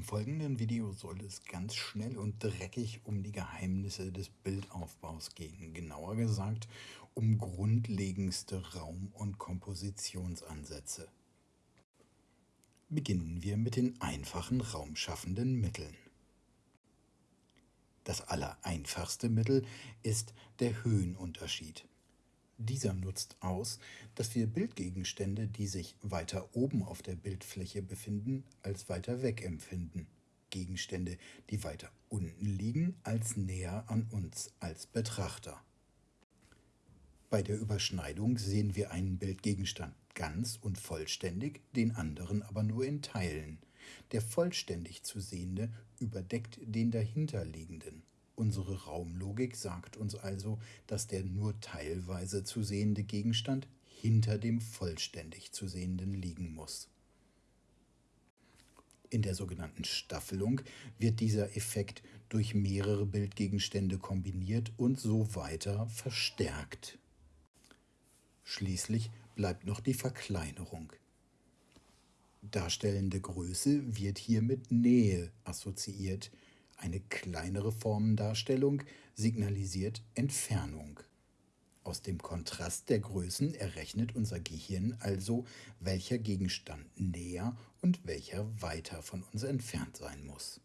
Im folgenden Video soll es ganz schnell und dreckig um die Geheimnisse des Bildaufbaus gehen, genauer gesagt um grundlegendste Raum- und Kompositionsansätze. Beginnen wir mit den einfachen raumschaffenden Mitteln. Das allereinfachste Mittel ist der Höhenunterschied. Dieser nutzt aus, dass wir Bildgegenstände, die sich weiter oben auf der Bildfläche befinden, als weiter weg empfinden. Gegenstände, die weiter unten liegen, als näher an uns als Betrachter. Bei der Überschneidung sehen wir einen Bildgegenstand ganz und vollständig, den anderen aber nur in Teilen. Der vollständig zu sehende überdeckt den dahinterliegenden. Unsere Raumlogik sagt uns also, dass der nur teilweise zu sehende Gegenstand hinter dem vollständig zu sehenden liegen muss. In der sogenannten Staffelung wird dieser Effekt durch mehrere Bildgegenstände kombiniert und so weiter verstärkt. Schließlich bleibt noch die Verkleinerung. Darstellende Größe wird hier mit Nähe assoziiert, eine kleinere Formendarstellung signalisiert Entfernung. Aus dem Kontrast der Größen errechnet unser Gehirn also, welcher Gegenstand näher und welcher weiter von uns entfernt sein muss.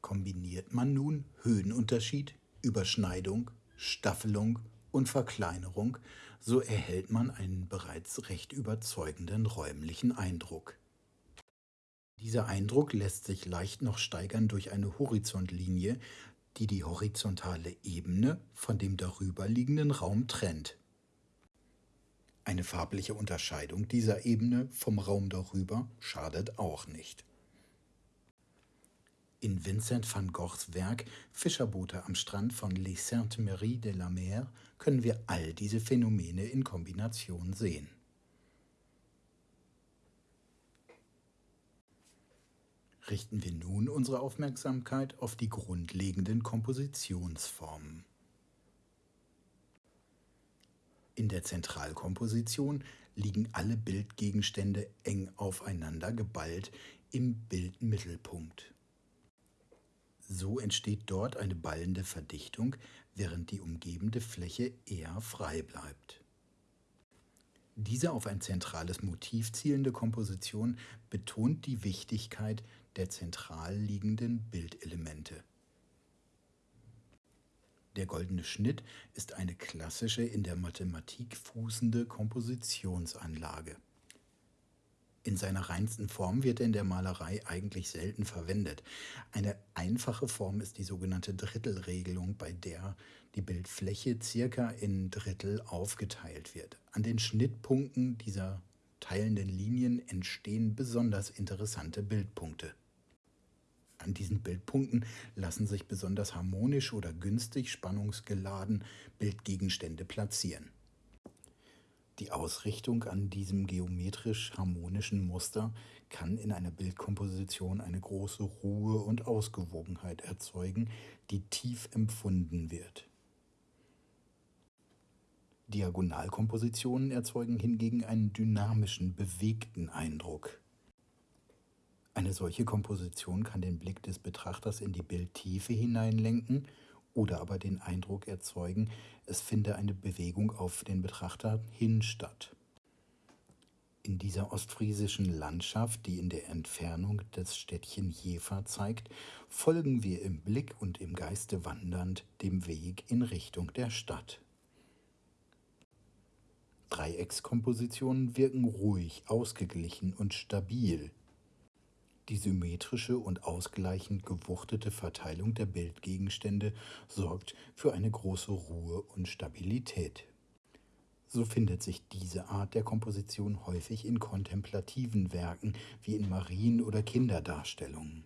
Kombiniert man nun Höhenunterschied, Überschneidung, Staffelung und Verkleinerung, so erhält man einen bereits recht überzeugenden räumlichen Eindruck. Dieser Eindruck lässt sich leicht noch steigern durch eine Horizontlinie, die die horizontale Ebene von dem darüberliegenden Raum trennt. Eine farbliche Unterscheidung dieser Ebene vom Raum darüber schadet auch nicht. In Vincent van Goghs Werk Fischerboote am Strand von Les Saintes-Maries de la Mer können wir all diese Phänomene in Kombination sehen. Richten wir nun unsere Aufmerksamkeit auf die grundlegenden Kompositionsformen. In der Zentralkomposition liegen alle Bildgegenstände eng aufeinander geballt im Bildmittelpunkt. So entsteht dort eine ballende Verdichtung, während die umgebende Fläche eher frei bleibt. Diese auf ein zentrales Motiv zielende Komposition betont die Wichtigkeit der zentral liegenden Bildelemente. Der goldene Schnitt ist eine klassische in der Mathematik fußende Kompositionsanlage. In seiner reinsten Form wird er in der Malerei eigentlich selten verwendet. Eine einfache Form ist die sogenannte Drittelregelung, bei der die Bildfläche circa in Drittel aufgeteilt wird. An den Schnittpunkten dieser teilenden Linien entstehen besonders interessante Bildpunkte. An diesen Bildpunkten lassen sich besonders harmonisch oder günstig spannungsgeladen Bildgegenstände platzieren. Die Ausrichtung an diesem geometrisch harmonischen Muster kann in einer Bildkomposition eine große Ruhe und Ausgewogenheit erzeugen, die tief empfunden wird. Diagonalkompositionen erzeugen hingegen einen dynamischen, bewegten Eindruck. Eine solche Komposition kann den Blick des Betrachters in die Bildtiefe hineinlenken oder aber den Eindruck erzeugen, es finde eine Bewegung auf den Betrachter hin statt. In dieser ostfriesischen Landschaft, die in der Entfernung das Städtchen Jever zeigt, folgen wir im Blick und im Geiste wandernd dem Weg in Richtung der Stadt. Dreieckskompositionen wirken ruhig, ausgeglichen und stabil. Die symmetrische und ausgleichend gewuchtete Verteilung der Bildgegenstände sorgt für eine große Ruhe und Stabilität. So findet sich diese Art der Komposition häufig in kontemplativen Werken wie in Marien- oder Kinderdarstellungen